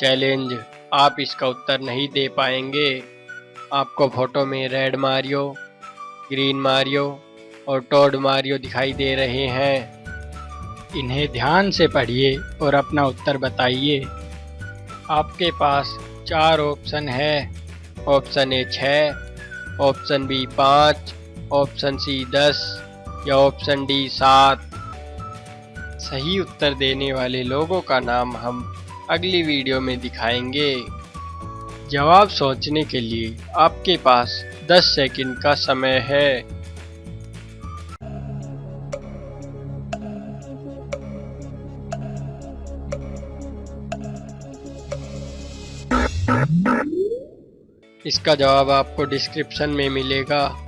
Challenge. आप इसका उत्तर नहीं दे पाएँगे। आपको फ़ोटो में रेड मारियो, ग्रीन मारियो और टोड मारियो दिखाई दे रहे हैं। इन्हें ध्यान से पढ़िए और अपना उत्तर बताइए। आपके पास चार ऑप्शन है। ऑप्शन ए छः ऑप्शन बी पाँच, ऑप्शन सी दस या ऑप्शन डी सात। सही उत्तर देने वाले लोगों का नाम हम अगली वीडियो में दिखाएँगे। जवाब सोचने के लिए आपके पास 10 सेकंड का समय है। इसका जवाब आपको डिस्क्रिप्शन में मिलेगा।